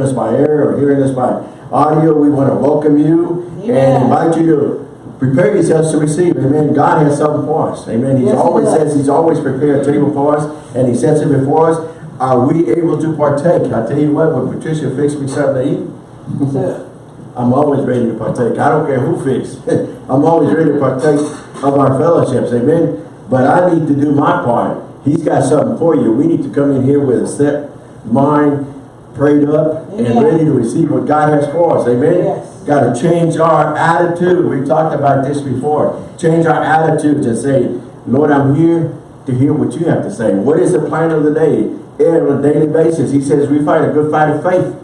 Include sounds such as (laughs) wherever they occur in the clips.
us by air or hearing us by audio, we want to welcome you Amen. and invite you to prepare yourselves to receive. Amen. God has something for us. Amen. He Yes, always does. says he's always prepared a table for us and he sets it before us. Are we able to partake? I tell you what, when Patricia fixed me something to eat, I'm always ready to partake. I don't care who fixed. (laughs) I'm always ready to partake of our fellowships. Amen. But I need to do my part. He's got something for you. We need to come in here with a set mind, prayed up, and ready to receive what God has for us. Amen. Yes. Got to change our attitude. We talked about this before. Change our attitude to say, Lord, I'm here to hear what you have to say. What is the plan of the day? And on a daily basis, he says we fight a good fight of faith.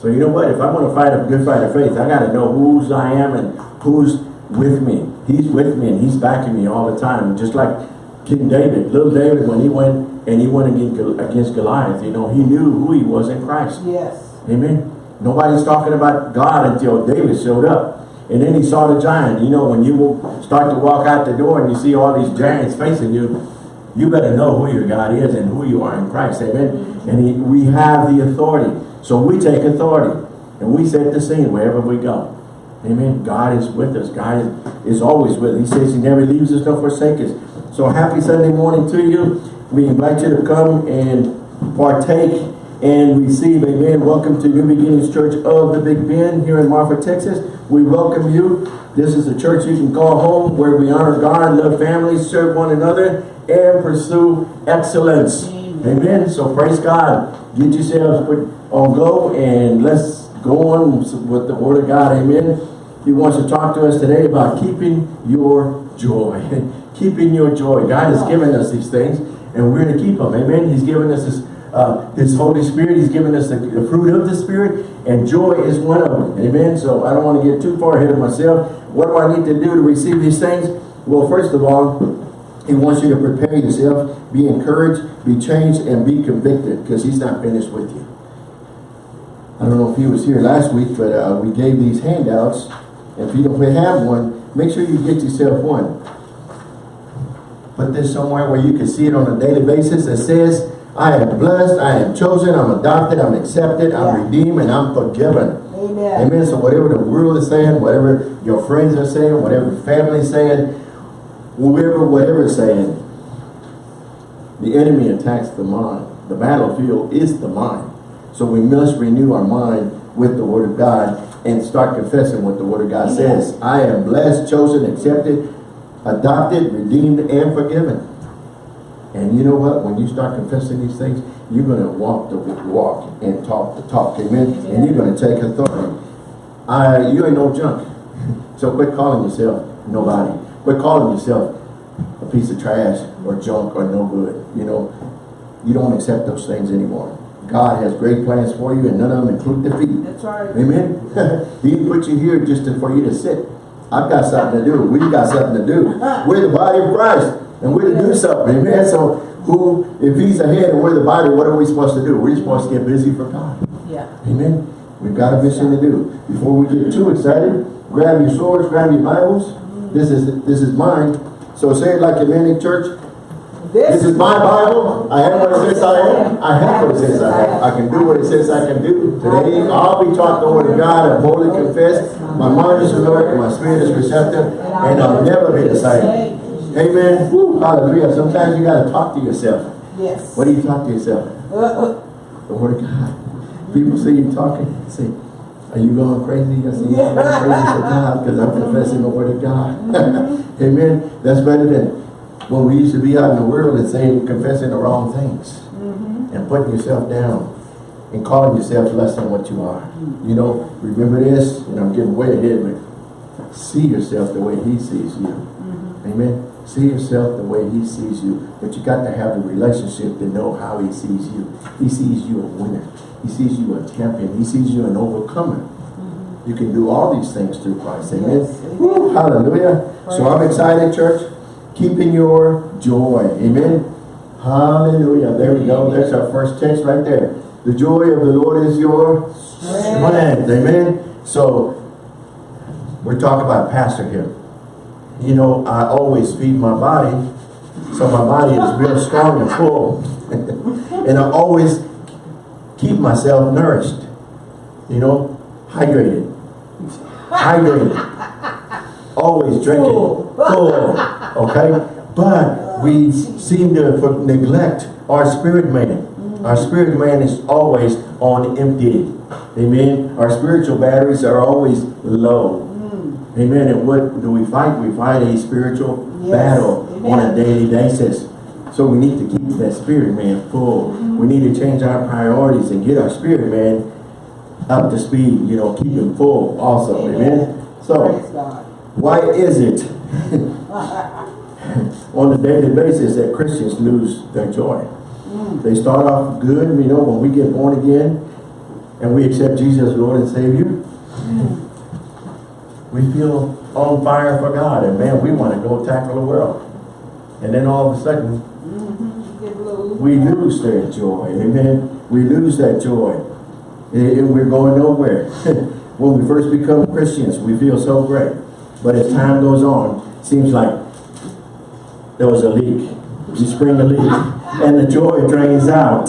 So you know what? If I'm going to fight a good fight of faith, I got to know whose I am and who's with me. He's with me and he's backing me all the time. Just like King David, little David, when he went and he went against, Gol- against Goliath, you know, he knew who he was in Christ. yes. Amen. Nobody's talking about God until David showed up. And then he saw the giant. You know, when you will start to walk out the door and you see all these giants facing you, you better know who your God is and who you are in Christ. Amen. And he, we have the authority. So we take authority and we set the scene wherever we go. Amen. God is with us. God is, is always with us. He says he never leaves us nor forsakes us. So happy Sunday morning to you. We invite you to come and partake and receive. Amen. Welcome to New Beginnings Church of the Big Bend here in Marfa, Texas. We welcome you. This is a church you can call home where we honor God, love families, serve one another, and pursue excellence. Amen. Amen. So praise God. Get yourselves on go and let's go on with the word of God. Amen. He wants to talk to us today about keeping your joy. (laughs) keeping your joy. God has given us these things and we're to keep them. Amen. He's given us his, uh, his Holy Spirit. He's given us the, the fruit of the Spirit and joy is one of them. Amen. So I don't want to get too far ahead of myself. What do I need to do to receive these things? Well, first of all, he wants you to prepare yourself, be encouraged, be changed, and be convicted because he's not finished with you. I don't know if he was here last week, but uh, we gave these handouts. And if you don't have one, make sure you get yourself one. Put this somewhere where you can see it on a daily basis. that says, I am blessed, I am chosen, I'm adopted, I'm accepted, I'm Yeah. redeemed, and I'm forgiven. Amen. Amen. So whatever the world is saying, whatever your friends are saying, whatever family is saying, whoever, whatever is saying, the enemy attacks the mind. The battlefield is the mind. So we must renew our mind with the word of God and start confessing what the word of God Amen. says. I am blessed, chosen, accepted, adopted, redeemed, and forgiven. And you know what? When you start confessing these things, you're going to walk the walk and talk the talk. Amen. And you're going to take authority. I, you ain't no junk. (laughs) So quit calling yourself nobody. Quit calling yourself a piece of trash or junk or no good. You know, you don't accept those things anymore. God has great plans for you and none of them include defeat. That's right. Amen. (laughs) he didn't put you here just to, for you to sit. I've got something to do. We've got something to do. Uh-huh. We're the body of Christ. And we're to do something. Amen. So who, if he's ahead and we're the body, what are we supposed to do? We're supposed to get busy for God. Yeah. Amen. We've got a mission to do. Before we get too excited, grab your swords, grab your Bibles. Mm-hmm. This is this is mine. So say it like a man in church. This is my Bible. I am what it says I am. I have what it says I have. I can do what it says I can do. Today, I'll be taught the word of God. I boldly confess. My mind is alert. And my spirit is receptive. And I'll never be the same. Amen. Woo, hallelujah. Sometimes you got to talk to yourself. Yes. What do you talk to yourself? Uh, uh, The word of God. People see you talking. Say, are you going crazy? I say, yeah, I'm going crazy for God because I'm confessing the word of God. (laughs) Amen. That's better than when we used to be out in the world and saying, confessing the wrong things mm-hmm. and putting yourself down and calling yourself less than what you are. You know, remember this, and I'm getting way ahead, but see yourself the way he sees you. Mm-hmm. Amen. See yourself the way he sees you. But you got to have a relationship to know how he sees you. He sees you a winner. He sees you a champion. He sees you an overcomer. Mm-hmm. You can do all these things through Christ. Amen. Yes. Woo, hallelujah. So I'm excited, church. Keeping your joy. Amen. Hallelujah. There we go. That's our first text right there. The joy of the Lord is your strength. Amen. So we're talking about pastor here. You know, I always feed my body, so my body is real strong and full. (laughs) and I always keep myself nourished. You know, hydrated. hydrated. Always drinking. Full. Okay? But we seem to neglect our spirit man. Our spirit man is always on empty. Amen. Our spiritual batteries are always low. Amen. And what do we fight? We fight a spiritual Yes. battle on a daily basis. So we need to keep that spirit man full. We need to change our priorities and get our spirit man up to speed. You know, keep him full also. Amen. So why is it (laughs) (laughs) on a daily basis that Christians lose their joy? Mm. They start off good, you know, when we get born again and we accept Jesus as Lord and Savior. Mm. We feel on fire for God and man, we want to go tackle the world. And then all of a sudden, mm-hmm. little- we lose that joy. Amen. We lose that joy. And we're going nowhere. (laughs) when we first become Christians, we feel so great. But as time goes on, seems like there was a leak. You spring a leak and the joy drains out.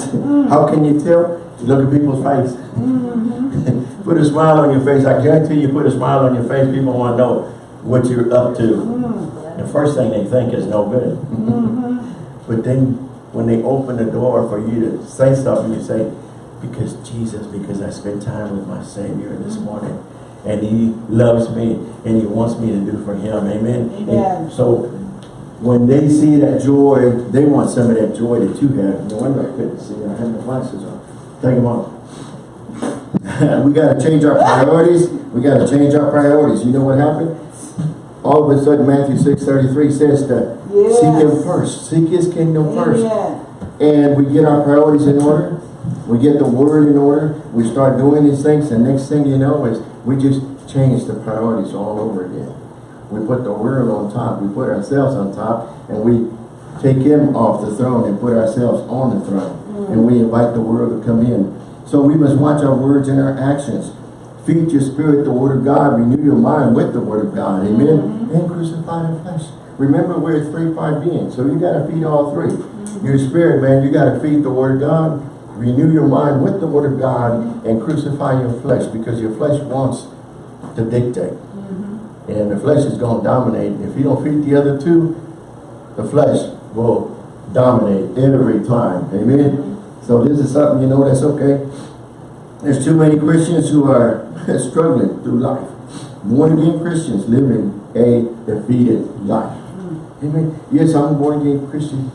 How can you tell? You look at people's face. (laughs) put a smile on your face. I guarantee you put a smile on your face, people want to know what you're up to. The first thing they think is no good. Mm-hmm. But then when they open the door for you to say something, you say, because Jesus, because I spent time with my Savior this mm-hmm. morning. And He loves me and He wants me to do for Him. Amen. Amen. so when they see that joy, they want some of that joy that you have. No wonder I couldn't see. I had my glasses on. Take them off. (laughs) we got to change our priorities. We got to change our priorities. You know what happened? All of a sudden, Matthew 6.33 says to seek Him first. Seek His kingdom first. Amen. And we get our priorities in order. We get the word in order. We start doing these things. And next thing you know is we just change the priorities all over again. We put the world on top. We put ourselves on top. And we take him off the throne and put ourselves on the throne. Mm. And we invite the world to come in. So we must watch our words and our actions. Feed your spirit the word of God. Renew your mind with the word of God. Amen. Mm-hmm. And crucify the flesh. Remember we're three part beings. So you got to feed all three. Mm-hmm. Your spirit, man, you got to feed the word of God. Renew your mind with the word of God and crucify your flesh because your flesh wants to dictate. Mm-hmm. And the flesh is going to dominate. If you don't feed the other two, the flesh will dominate every time. Amen. Mm-hmm. So this is something, you know, that's okay. There's too many Christians who are (laughs) struggling through life. Born again Christians living a defeated life. Mm-hmm. Amen. Yes, I'm a born again Christian,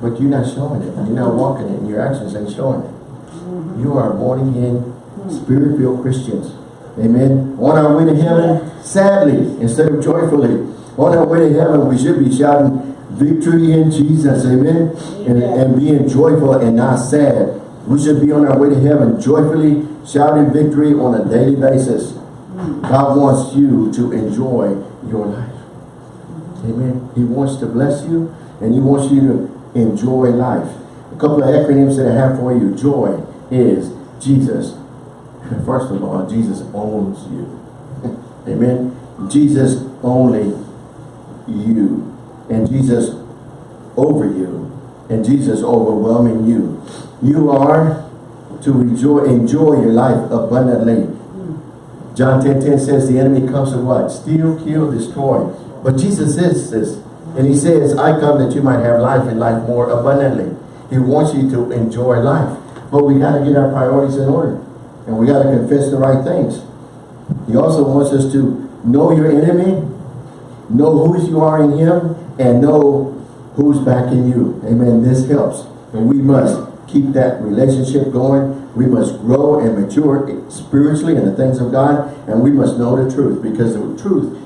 but you're not showing it. You're not walking it. and Your actions ain't showing it. You are born again, spirit-filled Christians. Amen. On our way to heaven, sadly, instead of joyfully, on our way to heaven, we should be shouting victory in Jesus. Amen. And, and being joyful and not sad. We should be on our way to heaven, joyfully shouting victory on a daily basis. God wants you to enjoy your life. Amen. He wants to bless you and he wants you to enjoy life. A couple of acronyms that I have for you. Joy is Jesus. (laughs) First of all, Jesus owns you. (laughs) Amen. Jesus only you. And Jesus over you. And Jesus overwhelming you. You are to enjoy, enjoy your life abundantly. John 10, 10 says the enemy comes to what? Steal, kill, destroy. But Jesus says this. And he says, I come that you might have life and life more abundantly. He wants you to enjoy life. But we got to get our priorities in order. And we got to confess the right things. He also wants us to know your enemy, know who you are in him, and know who's backing you. Amen. This helps. And we must keep that relationship going. We must grow and mature spiritually in the things of God. And we must know the truth because the truth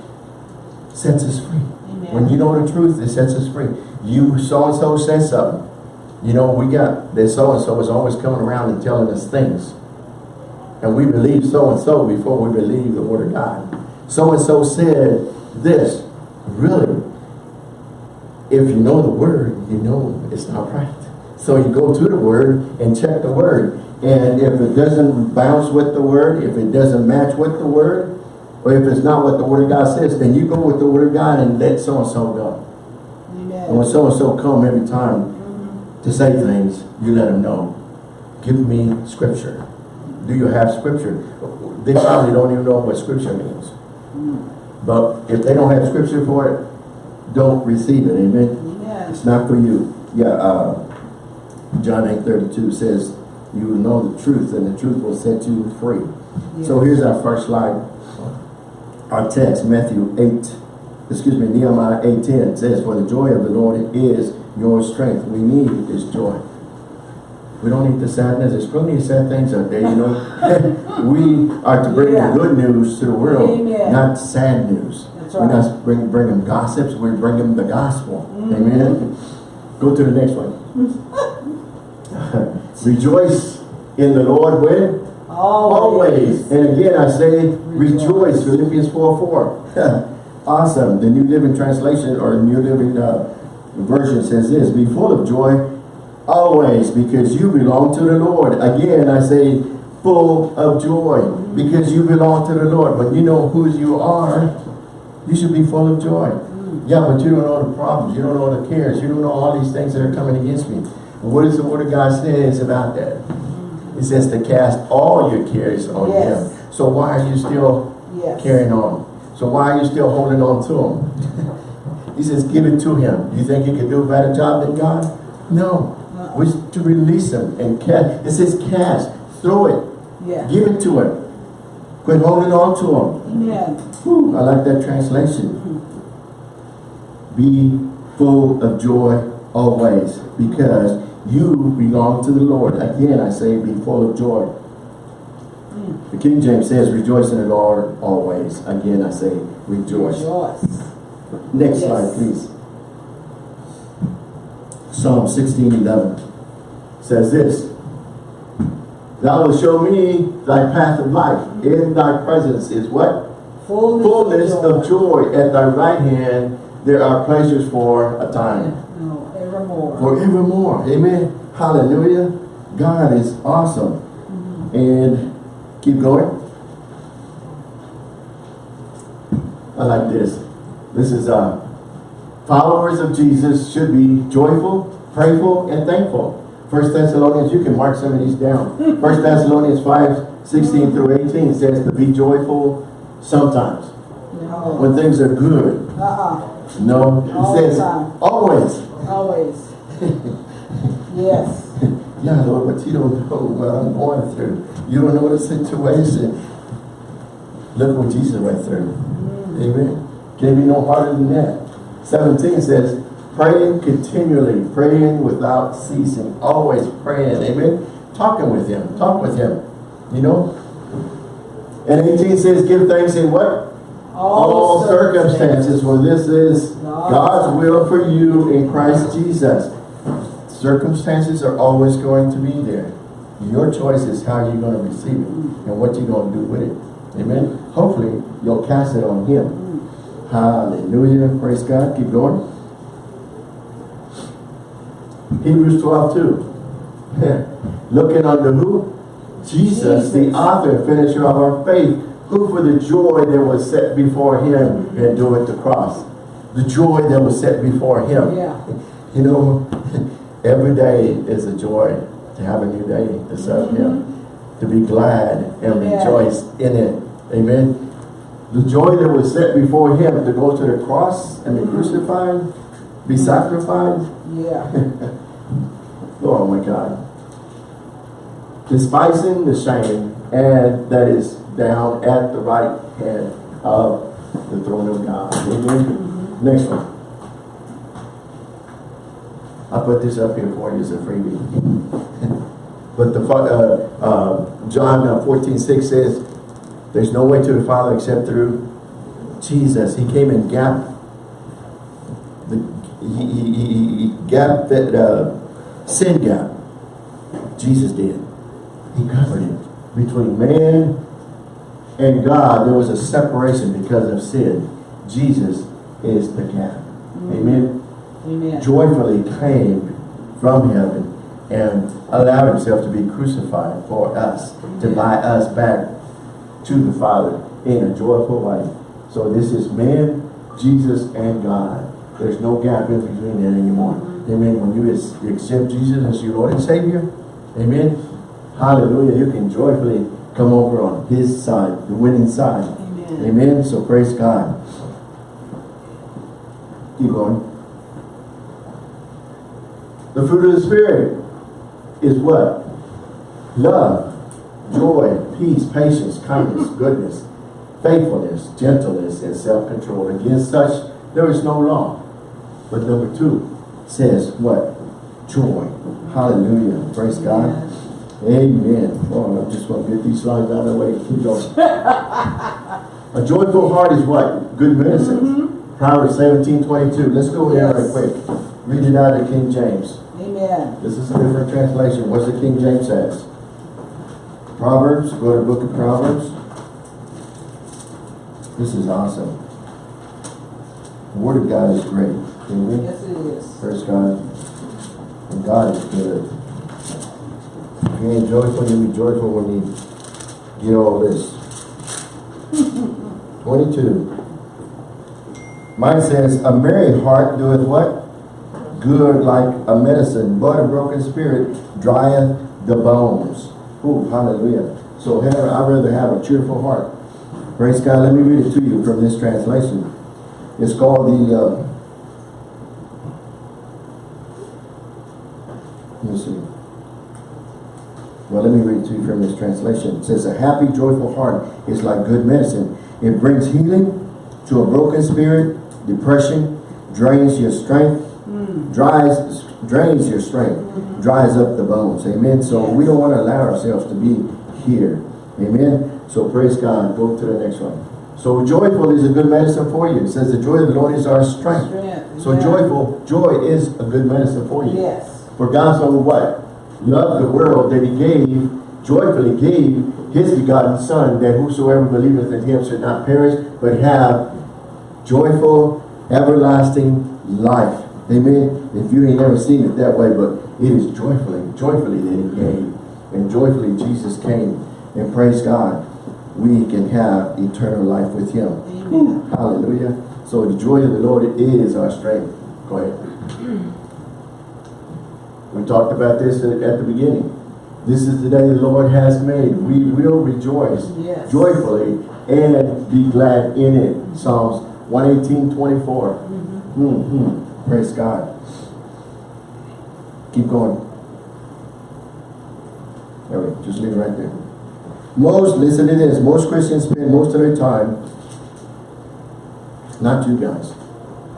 sets us free. When you know the truth, it sets us free. You so-and-so said something. You know, we got that so-and-so is always coming around and telling us things. And we believe so-and-so before we believe the word of God. So-and-so said this. Really, if you know the word, you know it's not right. So you go to the word and check the word. And if it doesn't bounce with the word, if it doesn't match with the word, or if it's not what the word of God says, then you go with the word of God and let so-and-so go. And when so-and-so come every time to say things, you let them know. give me scripture. Do you have scripture? They probably don't even know what scripture means. But if they don't have scripture for it, don't receive it, amen? Amen. It's not for you. Yeah, uh, John eight thirty-two says, you will know the truth and the truth will set you free. So here's our first slide. Our text, Matthew 8, excuse me, Nehemiah 8, 10 says, For the joy of the Lord is your strength. We need this joy. We don't need the sadness. There's plenty of sad things out there, you know. (laughs) we are to bring Yeah. the good news to the world, Amen. not sad news. That's We're not bring, bring them gossips, we bring them the gospel. Mm-hmm. Amen. Go to the next one. (laughs) (laughs) Rejoice in the Lord when? Always. And again, I say rejoice. Philippians 4 4. (laughs) awesome. The New Living Translation or New Living uh, Version says this Be full of joy always because you belong to the Lord. Again, I say full of joy because you belong to the Lord. But you know who you are, you should be full of joy. Yeah, but you don't know the problems. You don't know the cares. You don't know all these things that are coming against me. What does the Word of God says about that? It says to cast all your cares on Yes. Him. So why are you still Yes. carrying on? So why are you still holding on to Him? (laughs) he says, give it to Him. Do you think you can do a better job than God? No. Uh-uh. We're to release Him and cast. It says cast. Throw it. Yeah. Give it to Him. Quit holding on to Him. Amen. Whew, I like that translation. Hmm. Be full of joy always because you belong to the Lord. Again, I say be full of joy. The King James says rejoice in the Lord always. Again, I say rejoice. Rejoice. Next Yes. slide, please. Psalm 16, 11 says this. Thou wilt show me thy path of life. In thy presence is what? Fullness, fullness of joy at thy right hand there are pleasures for a time No, evermore. forevermore. Amen. Hallelujah. God is awesome. And keep going. I like this. This is uh followers of jesus should be joyful prayerful and thankful. First thessalonians you can mark some of these down. First thessalonians 5 16 through 18 says to be joyful sometimes. No. when things are good. Uh-uh. No, All says always. Always. (laughs) yes. Yeah, Lord, but you don't know what I'm going through. You don't know the situation. Look what Jesus went through. Mm. Amen. Can't be no harder than that. 17 says, praying continually, praying without ceasing, always praying. Amen. Talking with him. Talk with him. You know? And 18 says, give thanks in what? All circumstances, for this is God's will for you in Christ Jesus. Circumstances are always going to be there. Your choice is how you're going to receive it and what you're going to do with it. Amen. Hopefully, you'll cast it on Him. Hallelujah. Praise God. Keep going. Hebrews 12, 2. (laughs) Looking unto who? Jesus, the author and finisher of our faith, who for the joy that was set before him endured the cross. The joy that was set before him. Yeah. (laughs) You know, (laughs) every day is a joy to have a new day to serve him. Mm-hmm. To be glad and Yeah. rejoice in it. Amen. The joy that was set before him to go to the cross and be mm-hmm. crucified, be sacrificed. Yeah. (laughs) Oh my God. Despising the shame and that is down at the right hand of the throne of God. Amen. Next one. I put this up here for you as a freebie. (laughs) but the uh, uh, John uh, 14, 6 says, there's no way to the Father except through Jesus. He came and gap the he, he, he, he gap that uh, sin gap. Jesus did. He covered it between man and God. There was a separation because of sin. Jesus is the gap. Mm-hmm. Amen. Amen. Joyfully came from heaven and allowed himself to be crucified for us to buy us back to the Father in a joyful way. So this is man, Jesus, and God. There's no gap in between that anymore. Mm-hmm. Amen. When you accept Jesus as your Lord and Savior, amen, Hallelujah. You can joyfully come over on his side, the winning side. Amen. Amen. So praise God. Keep going. The fruit of the Spirit is what? Love, joy, peace, patience, kindness, (laughs) goodness, faithfulness, gentleness, and self-control. Against such there is no law. But number two says what? Joy. Hallelujah. Praise God. Amen. Oh, I just want to get these slides out of the way. Keep going. A joyful heart is what? Good medicine. Mm-hmm. Proverbs 17, 22. Let's go there right quick. Read it out of King James. Amen. This is a different translation. What's the King James says? Proverbs. Go to the book of Proverbs. This is awesome. The word of God is great. Amen. Yes, it is. Praise God. And God is good. You ain't joyful, you'll be joyful when you get all this. (laughs) 22. Mine says, a merry heart doeth what? Good like a medicine, but a broken spirit drieth the bones. Ooh, hallelujah. So I'd rather have a cheerful heart. Praise God. Let me read it to you from this translation. It's called the uh, Let me see. Well, let me read to you from this translation. It says, a happy, joyful heart is like good medicine. It brings healing to a broken spirit, depression, drains your strength, mm. dries, drains your strength, mm-hmm. dries up the bones. Amen. So we don't want to allow ourselves to be here. Amen. So praise God. Go to the next one. So joyful is a good medicine for you. It says the joy of the Lord is our strength. Strength. So Amen. joyful, joy is a good medicine for you. Yes. For God so what? Loved the world that he gave, joyfully gave his begotten son, that whosoever believeth in him should not perish, but have joyful, everlasting life. Amen. If you ain't never seen it that way, but it is joyfully, joyfully that he gave. And joyfully Jesus came. And praise God, we can have eternal life with him. Amen. Hallelujah. So the joy of the Lord is our strength. Go ahead. (clears throat) We talked about this at at the beginning. This is the day the Lord has made. We will rejoice Yes. joyfully and be glad in it. Psalms 118, 24. Mhm. Praise God. Keep going. There we. Just leave it right there. Most, listen to this, most Christians spend most of their time, not you guys,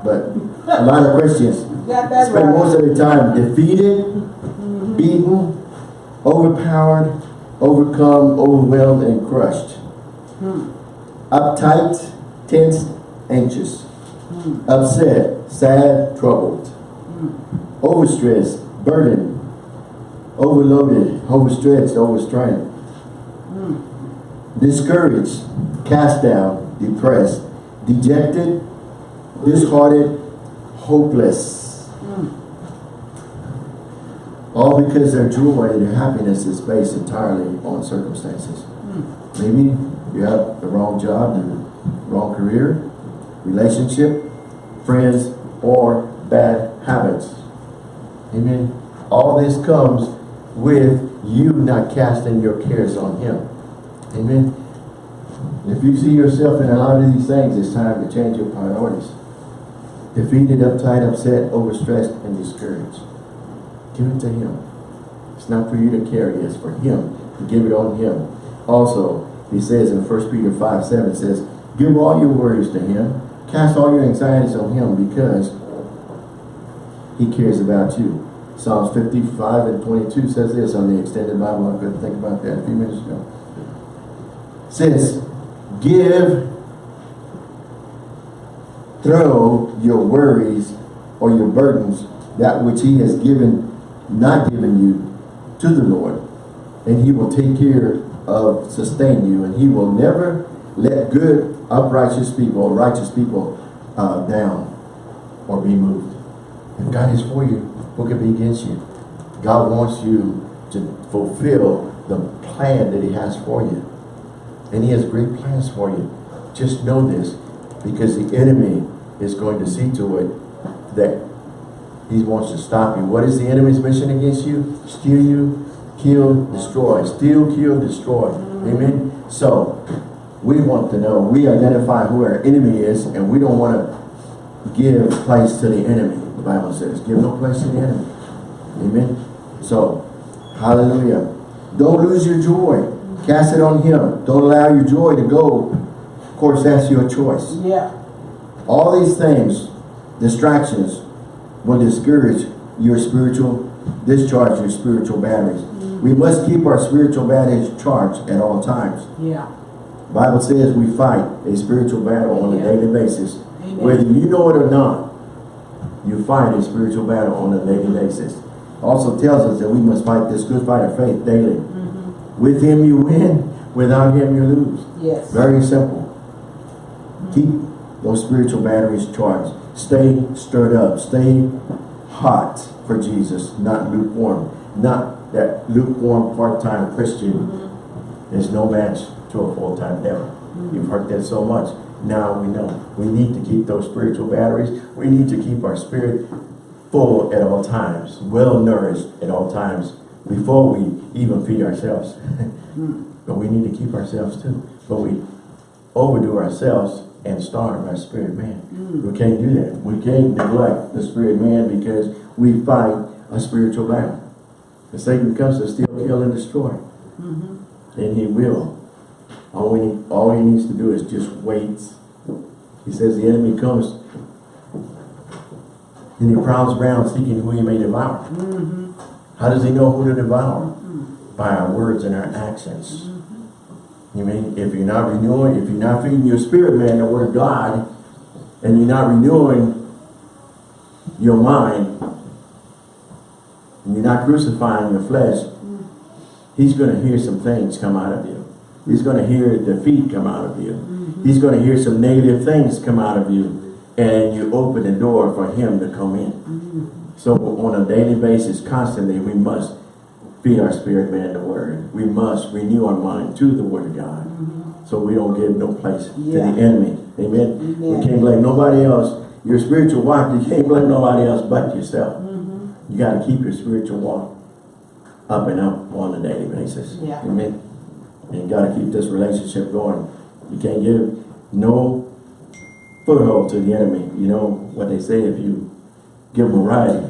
but a lot of Christians spend most of their time defeated, mm-hmm. beaten, overpowered, overcome, overwhelmed, and crushed. Hmm. Uptight, tense, anxious. Hmm. Upset, sad, troubled. Hmm. Overstressed, burdened, overloaded, overstretched, overstrained. Discouraged, cast down, depressed, dejected, disheartened, hopeless. All because their joy and their happiness is based entirely on circumstances. Maybe you have the wrong job, the wrong career, relationship, friends, or bad habits. Amen. All this comes with you not casting your cares on Him. Amen. If you see yourself in a lot of these things, it's time to change your priorities. Defeated, uptight, upset, overstressed, and discouraged. Give it to Him. It's not for you to carry, it's for Him. To give it on Him. Also, He says in 1 Peter 5, 7, it says, Give all your worries to Him. Cast all your anxieties on Him because He cares about you. Psalms 55 and 22 says this on the extended Bible. I couldn't think about that a few minutes ago. Says, give, throw your worries or your burdens, that which he has given, not given you, to the Lord. And he will take care of, sustain you. And he will never let good, uprighteous people, righteous people uh, down or be moved. If God is for you, who can be against you? God wants you to fulfill the plan that he has for you. And he has great plans for you. Just know this, because the enemy is going to see to it that he wants to stop you. What is the enemy's mission against you? Steal you, kill, destroy. Steal, kill, destroy. Amen. So, we want to know, we identify who our enemy is, and we don't want to give place to the enemy. The Bible says, give no place to the enemy. Amen. So, hallelujah. Don't lose your joy. Cast it on him. Don't allow your joy to go. Of course, that's your choice. Yeah. All these things, distractions, will discourage your spiritual, discharge your spiritual batteries. We must keep our spiritual batteries charged at all times. Yeah. Bible says we fight a spiritual battle on a daily basis. Amen. Whether you know it or not, you fight a spiritual battle on a daily basis. Also tells us that we must fight this good fight of faith daily. Mm -hmm. With him you win, without him you lose. Yes. Very simple. Keep those spiritual batteries charged. Stay stirred up. Stay hot for Jesus, not lukewarm. Not that lukewarm part-time Christian is no match to a full-time devil. You've heard that so much. Now we know. We need to keep those spiritual batteries. We need to keep our spirit full at all times, well nourished at all times, before we even feed ourselves. (laughs) but we need to keep ourselves too. But we overdo ourselves and starve our spirit man. Mm. We can't do that. We can't neglect the spirit man because we fight a spiritual battle. And Satan comes to steal, kill, and destroy. Mm-hmm. And he will. All we need, all he needs to do is just wait. He says the enemy comes and he prowls around seeking who he may devour. Mm-hmm. How does he know who to devour? Mm-hmm. By our words and our actions. You mean, if you're not renewing, if you're not feeding your spirit man the word of God, and you're not renewing your mind, and you're not crucifying your flesh, he's going to hear some things come out of you. He's going to hear defeat come out of you. Mm-hmm. He's going to hear some negative things come out of you. And you open the door for him to come in. Mm-hmm. So on a daily basis, constantly, we must feed our spirit man the word. We must renew our mind to the word of God. Mm-hmm. So we don't give no place Yeah. to the enemy. Amen. Amen. We can't blame nobody else. Your spiritual walk, you can't blame nobody else but yourself. Mm-hmm. You got to keep your spiritual walk up and up on a daily basis. Yeah. Amen. And you got to keep this relationship going. You can't give no foothold to the enemy. You know what they say, if you give him a ride,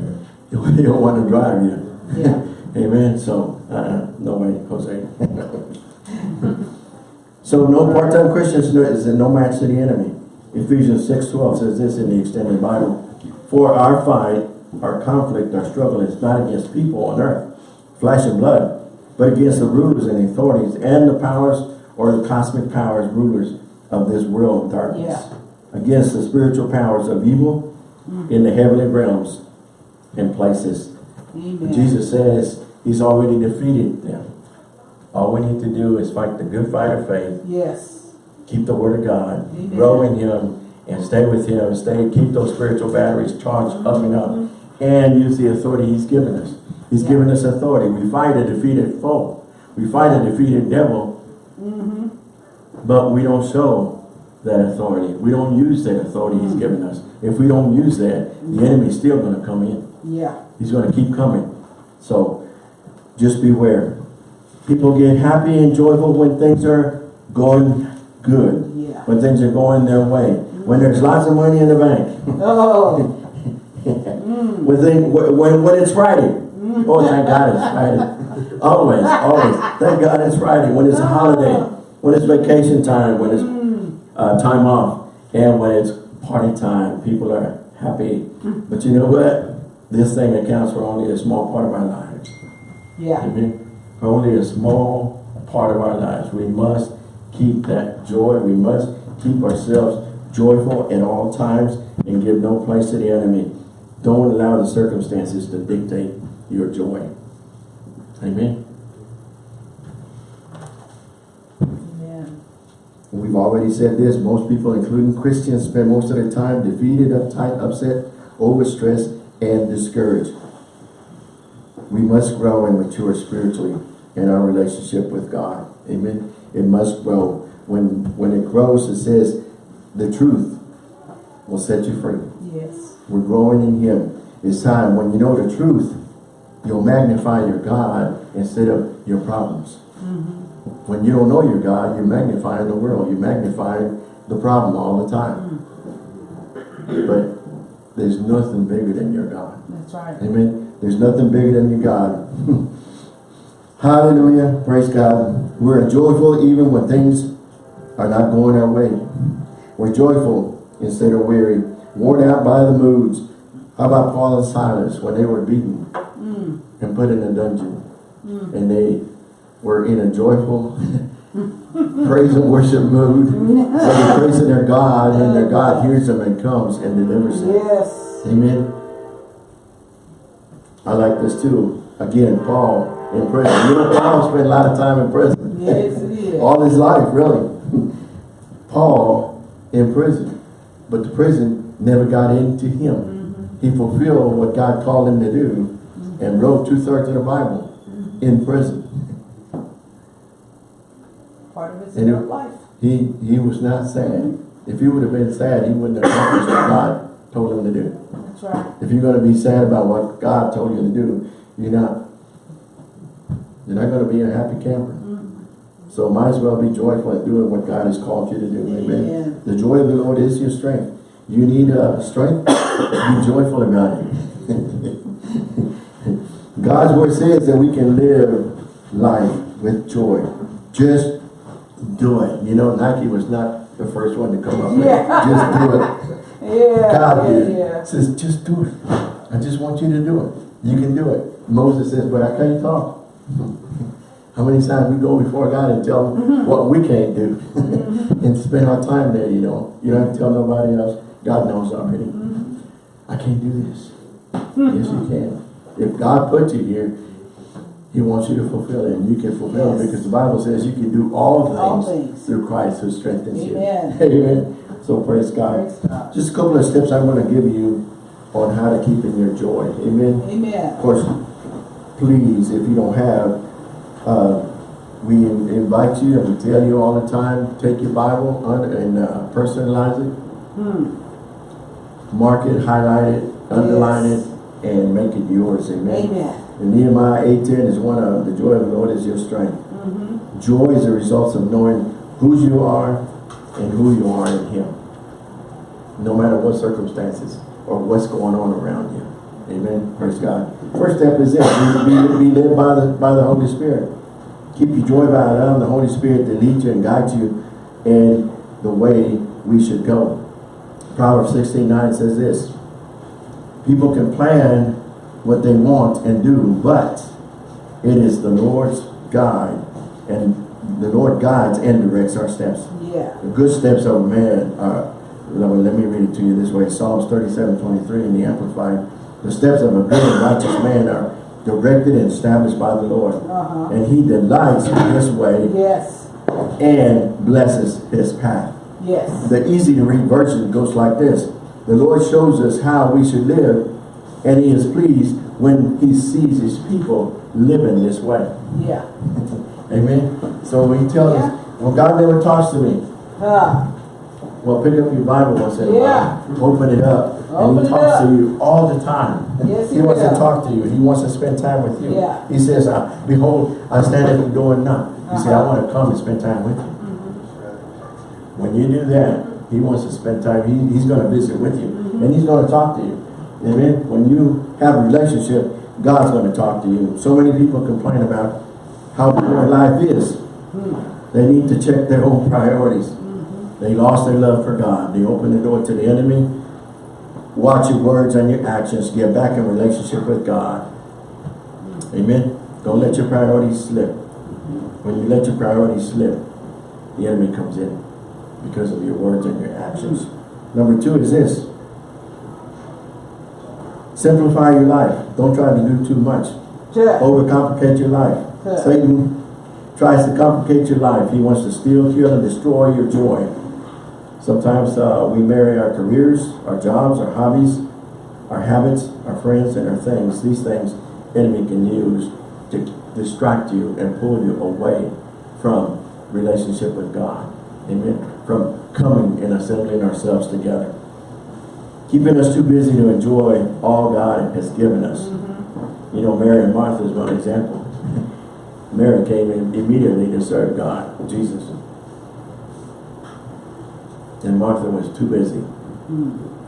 he don't want to drive you. Yeah. (laughs) Amen. So, uh, no way, Jose. (laughs) so, no part-time Christians is no match to the enemy. Ephesians 6.12 says this in the extended Bible. For our fight, our conflict, our struggle is not against people on earth, flesh and blood, but against the rulers and authorities and the powers or the cosmic powers, rulers of this world of darkness. Yeah. Against the spiritual powers of evil in the heavenly realms and places. Amen. Jesus says he's already defeated them. All we need to do is fight the good fight of faith, Yes. keep the word of God, Amen. grow in him, and stay with him, stay, keep those spiritual batteries charged up and up, and use the authority he's given us. He's Yeah. given us authority. We fight a defeated foe. We fight a defeated devil, Mm -hmm. but we don't show that authority. We don't use that authority he's given us. If we don't use that, the enemy's still going to come in. Yeah. He's going to keep coming. So just beware. People get happy and joyful when things are going good. Yeah. When things are going their way. Mm. When there's lots of money in the bank. Oh. (laughs) when, they, when, when it's Friday. Mm. Oh, thank God it's Friday. Always, always. Thank God it's Friday. When it's a holiday. When it's vacation time. When it's uh, time off. And when it's party time. People are happy. But you know what? This thing accounts for only a small part of our lives. Yeah. Amen. Only a small part of our lives. We must keep that joy. We must keep ourselves joyful at all times and give no place to the enemy. Don't allow the circumstances to dictate your joy. Amen. Amen. We've already said this. Most people, including Christians, spend most of their time defeated, uptight, upset, overstressed, and discouraged. We must grow and mature spiritually in our relationship with God. Amen. It must grow. When when it grows, it says the truth will set you free. Yes. We're growing in Him. It's time when you know the truth, you'll magnify your God instead of your problems. Mm-hmm. When you don't know your God, you're magnifying the world. You're magnifying the problem all the time. Mm. But there's nothing bigger than your God. That's right. Amen. There's nothing bigger than your God. (laughs) Hallelujah. Praise God. We're joyful even when things are not going our way. We're joyful instead of weary. Worn out by the moods. How about Paul and Silas when they were beaten mm. and put in a dungeon? Mm. And they were in a joyful (laughs) praise and worship mood. (laughs) They're praising their God and their God hears them and comes and delivers them. Yes. Amen. I like this too. Again, Paul in prison. You know, Paul spent a lot of time in prison. Yes, it is. (laughs) All his life, really. Paul in prison. But the prison never got into him. Mm-hmm. He fulfilled what God called him to do mm-hmm. and wrote two-thirds of the Bible mm-hmm. in prison. Part of his it- life. He he was not sad. If he would have been sad, he wouldn't have accomplished what God told him to do. That's right. If you're going to be sad about what God told you to do, you're not. You're not going to be a happy camper. So might as well be joyful at doing what God has called you to do. Amen. Amen. The joy of the Lord is your strength. You need uh, strength. be joyful about it. (laughs) God's word says that we can live life with joy. Just do it. You know, Nike was not the first one to come up with it. Yeah. Just do it. Yeah. God did. yeah. Says, just do it. I just want you to do it. You can do it. Moses says, but I can't talk. How many times we go before God and tell him mm-hmm. what we can't do mm-hmm. and spend our time there, you know. You don't have to tell nobody else. God knows already. Mm-hmm. I can't do this. yes, you can. If God put you here, he wants you to fulfill it. And you can fulfill it because the Bible says you can do all things, All things. through Christ who strengthens Amen. you. Amen. (laughs) So praise God. Praise God. Just a couple of steps I'm going to give you on how to keep in your joy. Amen. Amen. Of course, please, if you don't have, uh, we in- invite you and we tell you all the time, take your Bible and uh, personalize it, Hmm. mark it, highlight it, underline Yes. it, and make it yours. Amen. Amen. And Nehemiah 8.10 is one of, the joy of the Lord is your strength. Mm-hmm. Joy is a result of knowing whose you are and who you are in Him. No matter what circumstances or what's going on around you. Amen. Praise God. First step is this. Be, be, led by the, by the Holy Spirit. Keep your joy by allowing the Holy Spirit to lead you and guide you in the way we should go. Proverbs 16.9 says this. People can plan what they want and do, but it is the Lord's guide and the Lord guides and directs our steps. Yeah. The good steps of a man are, let me, let me read it to you this way. Psalms 37, 23 in the Amplified. The steps of a good and righteous man are directed and established by the Lord. Uh-huh. And he delights in his way Yes. and blesses his path. Yes. The easy to read version goes like this. The Lord shows us how we should live and he is pleased when he sees his people living this way. Yeah. (laughs) Amen. So he tells Yeah. us, well God never talks to me. Ah. Well pick up your Bible once in a Yeah. while. Open it up. Open and he talks up. to you all the time. Yes, he he wants to talk to you. He wants to spend time with you. Yeah. He says, uh, behold, I stand at the door and knock. You say, I Uh-huh. want to come and spend time with you. Mm-hmm. When you do that, he wants to spend time. He, he's going to visit with you. Mm-hmm. And he's going to talk to you. Amen. When you have a relationship, God's going to talk to you. So many people complain about how poor life is. They need to check their own priorities. They lost their love for God. They opened the door to the enemy. Watch your words and your actions. Get back in relationship with God. Amen. Don't let your priorities slip. When you let your priorities slip, the enemy comes in because of your words and your actions. Number two is this. Simplify your life. Don't try to do too much. Overcomplicate your life. Satan tries to complicate your life. He wants to steal, kill, and destroy your joy. Sometimes uh, we marry our careers, our jobs, our hobbies, our habits, our friends, and our things. These things enemy can use to distract you and pull you away from relationship with God. Amen. From coming and assembling ourselves together. Keeping us too busy to enjoy all God has given us. You know, Mary and Martha is one example. (laughs) Mary came in immediately to serve God, Jesus. And Martha was too busy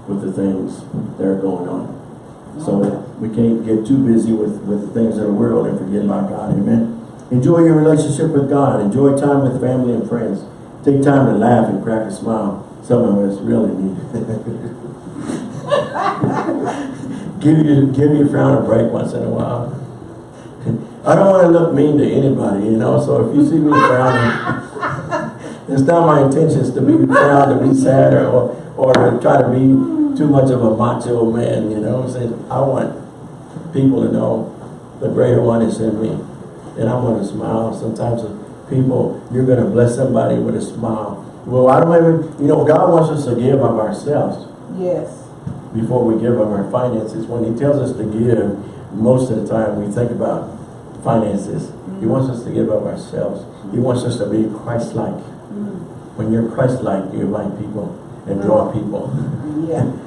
with the things that are going on. So we can't get too busy with, with the things of the world and forget about God, amen? Enjoy your relationship with God. Enjoy time with family and friends. Take time to laugh and crack a smile. Some of us really need it. (laughs) give you give your frown a break once in a while. I don't want to look mean to anybody, you know, so if you see me frowning, it's not my intentions to be proud, to be sad, or, or, to try to be too much of a macho man, you know. I'm Saying I want people to know the greater one is in me. And I want to smile. Sometimes people, you're going to bless somebody with a smile. Well, I don't even, you know, God wants us to give of ourselves Yes. before we give of our finances. When he tells us to give, most of the time we think about finances. He mm-hmm. wants us to give of ourselves. He mm-hmm. wants us to be Christ-like. Mm-hmm. When you're Christ-like, you invite people and draw people. Yeah. (laughs)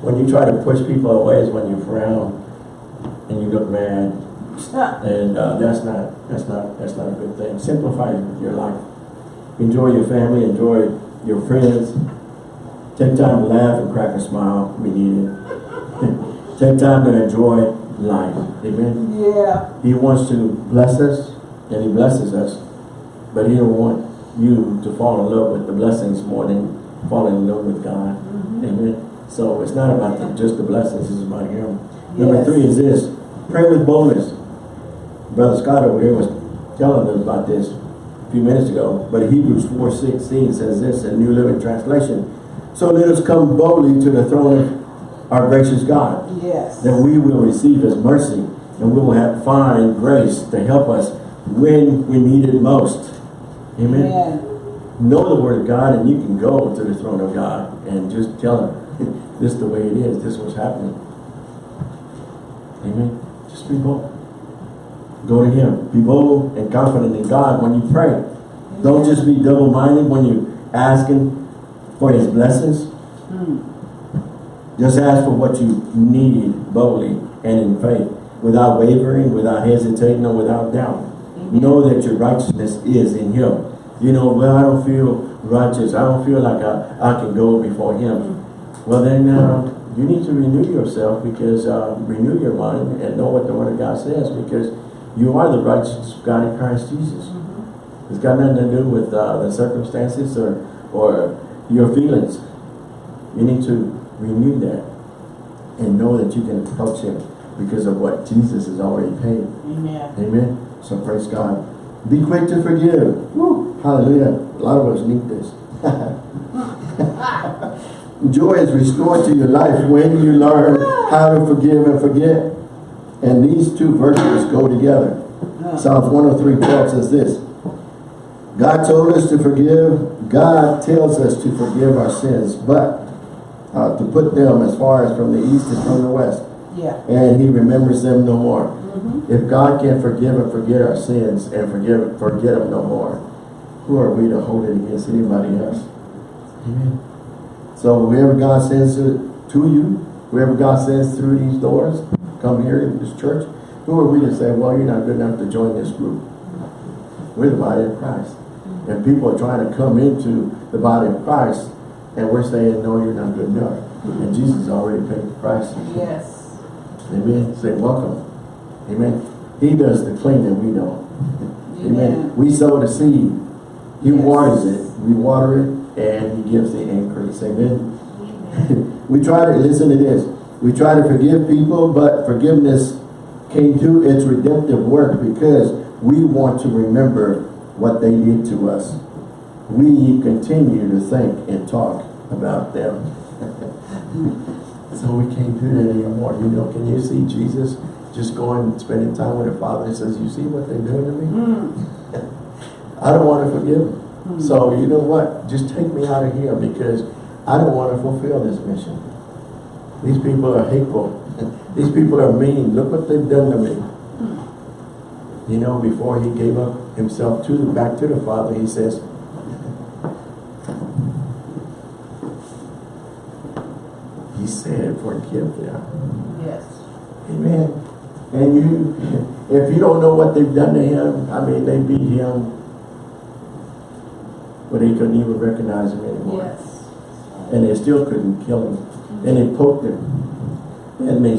When you try to push people away is when you frown and you look mad. And uh, that's not that's not that's not a good thing. Simplify your life. Enjoy your family, enjoy your friends. Take time to laugh and crack a smile. We need it. (laughs) Take time to enjoy life. Amen. Yeah. He wants to bless us, and He blesses us, but He don't want you to fall in love with the blessings more than falling in love with God. Mm-hmm. Amen. So it's not about the, just the blessings; it's about Him. Number three is this: pray with boldness. Brother Scott over here was telling us about this a few minutes ago, but Hebrews 4.16 says this in New Living Translation. So let us come boldly to the throne of our gracious God Yes. that we will receive his mercy and we will have find grace to help us when we need it most. Amen. Amen. Know the word of God and you can go to the throne of God and just tell him (laughs) this is the way it is, this is what's happening. Amen. Just be bold. Go to him. Be bold and confident in God when you pray. Don't just be double-minded when you're asking for his blessings. Hmm. Just ask for what you need boldly and in faith, without wavering, without hesitating, or without doubt. Know that your righteousness is in him. You know, well, I don't feel righteous. I don't feel like I, I can go before him. Well, then uh, you need to renew yourself because uh, renew your mind and know what the word of God says because you are the righteous of God in Christ Jesus. It's got nothing to do with uh, the circumstances or, or your feelings. You need to renew that and know that you can approach him because of what Jesus has already paid. Amen. Amen. So praise God. Be quick to forgive. Woo. Hallelujah. A lot of us need this. (laughs) Joy is restored to your life when you learn how to forgive and forget. And these two verses go together. Psalms 103, 12 says this. God told us to forgive. God tells us to forgive our sins, but uh, to put them as far as from the east as from the west. Yeah. And he remembers them no more. If God can forgive and forget our sins and forgive forget them no more, who are we to hold it against anybody else? Amen. So whoever God sends to, to you, whoever God sends through these doors, come here in this church, who are we to say, well, you're not good enough to join this group? We're the body of Christ. And people are trying to come into the body of Christ, and we're saying, no, you're not good enough. And mm-hmm. Jesus already paid the price. Yes. Amen. Say welcome. Amen. He does the cleaning, we don't. (laughs) Amen. Amen. We sow the seed. He Yes. waters it. We water it and he gives the increase. Amen. (laughs) we try to, listen to this. We try to forgive people, but forgiveness can't do its redemptive work because we want to remember what they did to us. We continue to think and talk about them. so we can't do that anymore. You know, can you see Jesus just going and spending time with the Father and says, you see what they're doing to me? Hmm. (laughs) I don't want to forgive them. Hmm. So you know what? Just take me out of here because I don't want to fulfill this mission. These people are hateful. (laughs) These people are mean. Look what they've done to me. Hmm. You know, before he gave up himself to back to the Father, he says, said, forgive them. Yes. Amen. And you, if you don't know what they've done to him, I mean, they beat him, but he couldn't even recognize him anymore. Yes. And they still couldn't kill him. And they poked him. And they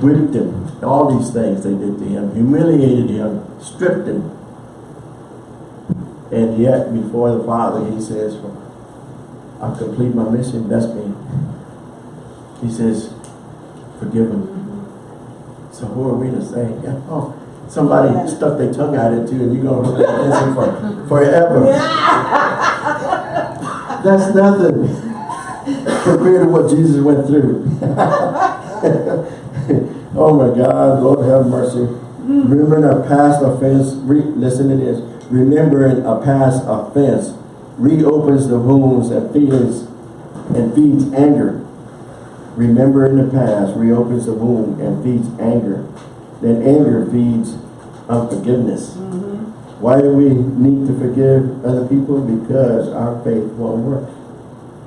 whipped him. All these things they did to him, humiliated him, stripped him. And yet, before the Father, he says, I've completed my mission, that's me. He says, forgive him. So who are we to say, (laughs) yeah, oh, somebody stuck their tongue out at you and you're gonna look at this for (laughs) forever. (laughs) That's nothing compared to what Jesus went through. oh my God, Lord have mercy. Mm. Remembering a past offense, listen to this. Remembering a past offense reopens the wounds and feelings and feeds anger. Remembering the past reopens the wound and feeds anger. Then anger feeds unforgiveness. Mm-hmm. Why do we need to forgive other people? Because our faith won't work.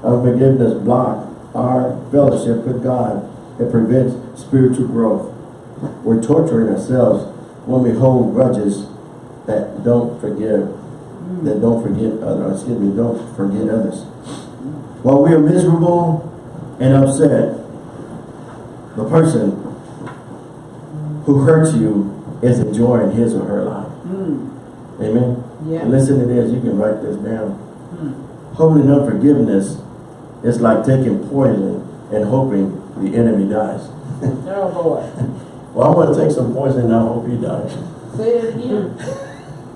Unforgiveness blocks our fellowship with God. It prevents spiritual growth. We're torturing ourselves when we hold grudges that don't forgive, that don't forget others, excuse me, don't forget others. Mm-hmm. While we are miserable and upset, the person who hurts you is enjoying his or her life. Hmm. Amen. Yeah. And listen to this, you can write this down. Hmm. Holding unforgiveness is like taking poison and hoping the enemy dies. (laughs) Oh, boy. Well, I want to take some poison and I hope he dies. Say it again.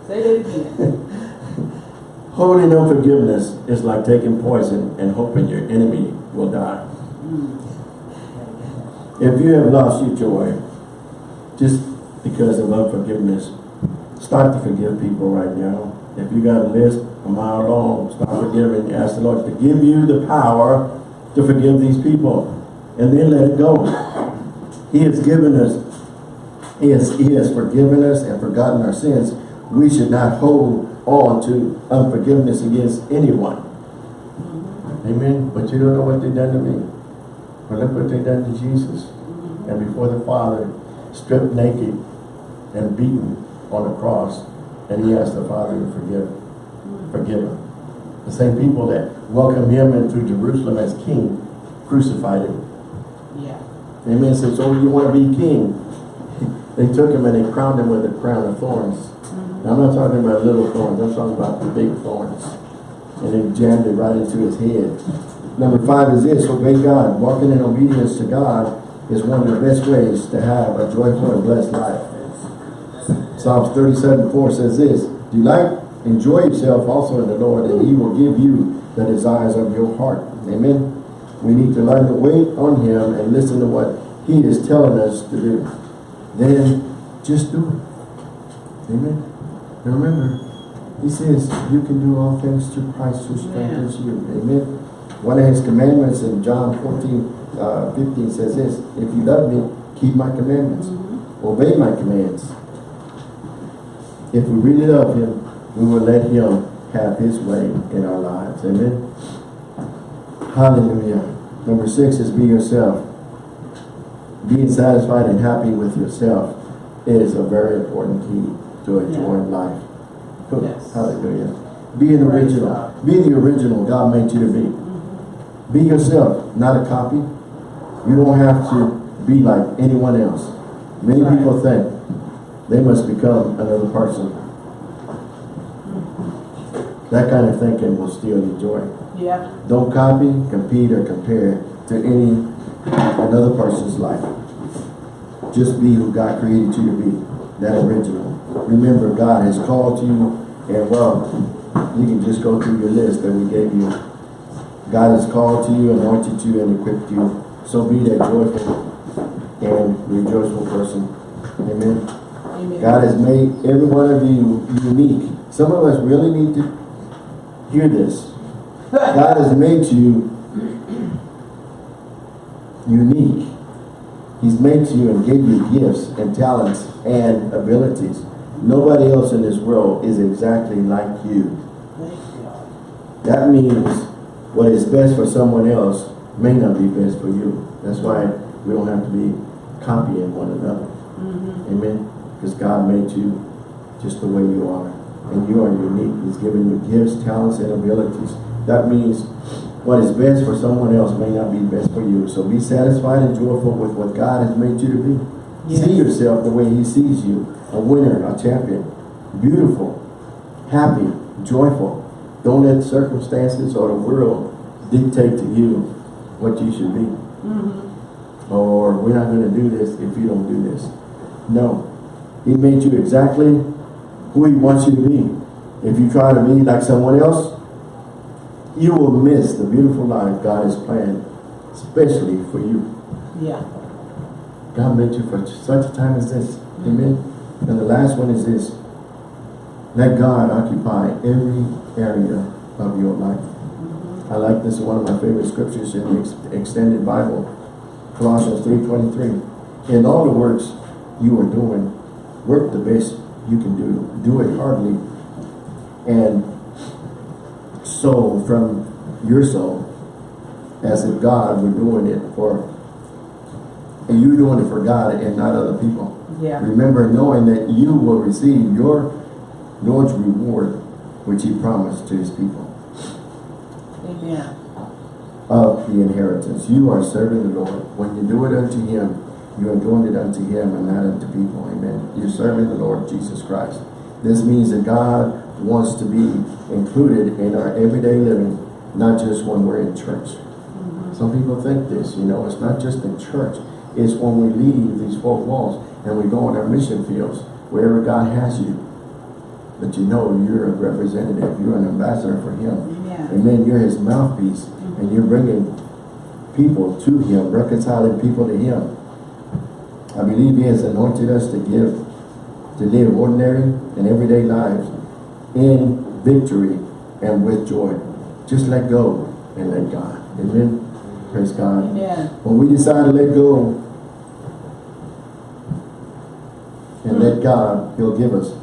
Say it again. (laughs) Holding unforgiveness is like taking poison and hoping your enemy will die. If you have lost your joy just because of unforgiveness, start to forgive people right now. If you got a list a mile long, start forgiving. Ask the Lord to give you the power to forgive these people. And then let it go. He has given us, he has, he has forgiven us and forgotten our sins. We should not hold on to unforgiveness against anyone. Amen. But you don't know what they've done to me. But look what they done to Jesus. And before the Father, stripped naked and beaten on the cross. And he asked the Father to forgive, forgive him. The same people that welcomed him into Jerusalem as king crucified him. Yeah. Amen. Says, oh, you want to be king? (laughs) They took him and they crowned him with a crown of thorns. Mm-hmm. Now, I'm not talking about little thorns. I'm talking about the big thorns. And they jammed it right into his head. Number five is this, obey God. Walking in obedience to God is one of the best ways to have a joyful and blessed life. Psalms 37, 4 says this, Delight, enjoy yourself also in the Lord, and he will give you the desires of your heart. Amen. We need to learn to wait on him and listen to what he is telling us to do. Then just do it. Amen. And remember, he says you can do all things through Christ who strengthens you. Amen. One of his commandments in John 14, uh, 15 says this, If you love me, keep my commandments. Obey my commands. If we really love him, we will let him have his way in our lives. Amen. Hallelujah. Number six is be yourself. Being satisfied and happy with yourself is a very important key to a enjoying life. Yes. Hallelujah. Be an Praise original. Be the original God made you to be. Be yourself, not a copy. You don't have to be like anyone else. Many Right. people think they must become another person. That kind of thinking will steal your joy. Yeah. Don't copy, compete, or compare to any another person's life. Just be who God created you to be, that original. Remember, God has called you, and well, you can just go through your list that we gave you. God has called to you, anointed you, and equipped you. So be that joyful and rejoiceful person. Amen. Amen. God has made every one of you unique. Some of us really need to hear this. God has made you unique. He's made you and gave you gifts and talents and abilities. Nobody else in this world is exactly like you. That means what is best for someone else may not be best for you. That's why we don't have to be copying one another. Mhm. Amen. Because God made you just the way you are. And you are unique. He's given you gifts, talents, and abilities. That means what is best for someone else may not be best for you. So be satisfied and joyful with what God has made you to be. See yourself the way he sees you. A winner, a champion. Beautiful, happy, joyful. Don't let circumstances or the world dictate to you what you should be. Mhm. Or we're not going to do this if you don't do this. No. He made you exactly who he wants you to be. If you try to be like someone else, you will miss the beautiful life God has planned, especially for you. Yeah. God made you for such a time as this. Amen. And the last one is this. Let God occupy every area of your life. I like this, one of my favorite scriptures in the ex extended Bible. Colossians 3.23. In all the works you are doing, work the best you can do. Do it heartily. And soul from your soul as if God were doing it for and you doing it for God and not other people. Yeah. Remember knowing that you will receive your Lord's reward which he promised to his people Amen. of the inheritance. You are serving the Lord. When you do it unto him, you are doing it unto him and not unto people. Amen. You're serving the Lord Jesus Christ. This means that God wants to be included in our everyday living, not just when we're in church. Mm-hmm. Some people think this, you know, it's not just in church. It's when we leave these four walls and we go on our mission fields, wherever God has you. But you know you're a representative, you're an ambassador for him. Amen. Amen. You're his mouthpiece. And you're bringing people to him, reconciling people to him. I believe he has anointed us to give, to live ordinary and everyday lives in victory and with joy. Just let go and let God. Amen. Praise God. Amen. When we decide to let go and let God, he'll give us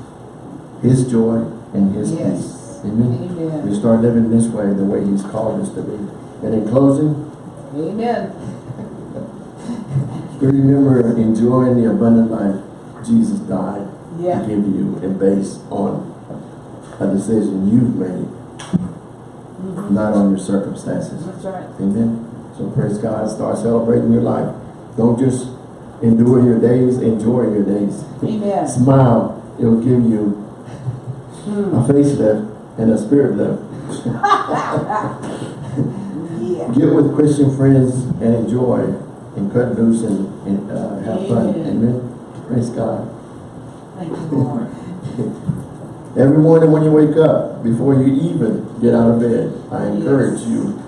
his joy and his Yes. peace. Amen. We start living this way, the way he's called us to be. And in closing, Amen. (laughs) we remember enjoying the abundant life Jesus died Yeah. to give you and based on a decision you've made, Mhm. not on your circumstances. That's right. Amen. So praise God. Start celebrating your life. Don't just endure your days, enjoy your days. Amen. (laughs) Smile. It'll give you Hmm. A facelift and a spirit lift. Yeah. (laughs) Get with Christian friends and enjoy and cut loose and, and uh, have fun. Amen. Praise God. Thank you, Lord. (laughs) Every morning when you wake up, before you even get out of bed, I encourage Yes. you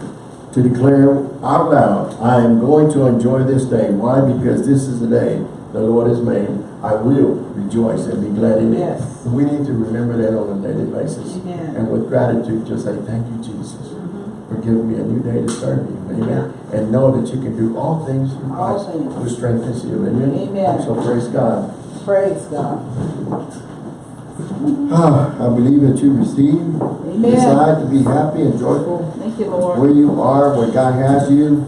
to declare out loud, I am going to enjoy this day. Why? Because this is the day the Lord has made. I will rejoice and be glad in it. Yes. We need to remember that on a daily basis. Amen. And with gratitude, just say, thank you, Jesus, Mhm. for giving me a new day to serve you. Amen. And know that you can do all things through Christ who strengthens you. Amen. Amen. So praise God. Praise God. Ah, I believe that you receive, Amen. decide to be happy and joyful Thank you, Lord. where you are, where God has you.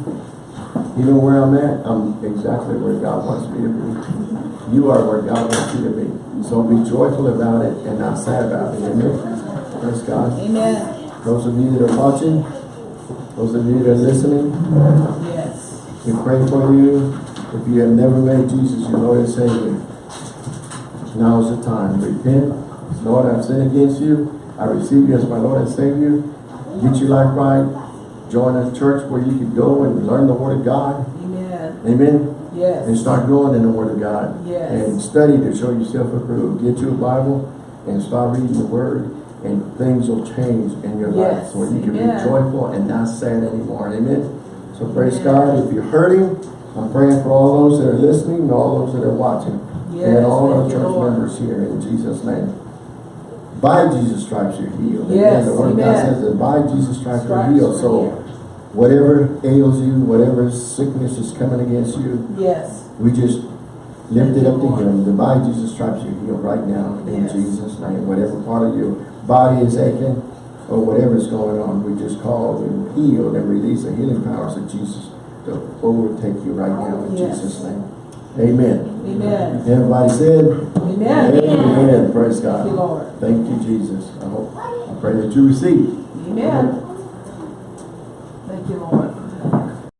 You know where I'm at? I'm exactly where God wants me to be. You are where God wants you to be. So be joyful about it and not sad about it. Amen. Praise God. Amen. Those of you that are watching, those of you that are listening, Yes. we pray for you. If you have never made Jesus your Lord and Savior, now is the time. Repent. Lord, I've sinned against you. I receive you as my Lord and Savior. Get your life right. Join a church where you can go and learn the Word of God. Amen. Amen. And start growing in the Word of God. Yes. And study to show yourself approved. Get you a Bible and start reading the Word and things will change in your life. Yes. So you can Amen. be joyful and not sad anymore. Amen. So praise Amen. God. If you're hurting, I'm praying for all those that are listening and all those that are watching. Yes, and all our church Lord. members here in Jesus' name. By Jesus' stripes you're healed. Yes, Amen. The Word of God says that by Jesus' stripes you're healed. So. Whatever ails you, whatever sickness is coming against you, Yes. we just lift it up to Him. The by Jesus stripes you're healed right now in Yes. Jesus' name. Whatever part of your body is aching or whatever is going on, we just call and heal and release the healing powers of Jesus to overtake you right now in Yes. Jesus' name. Amen. Amen. Everybody said, Amen. Amen. Praise God. Thank you, Lord. Thank you, Jesus. I hope, I pray that you receive. Amen. Thank you, Lord.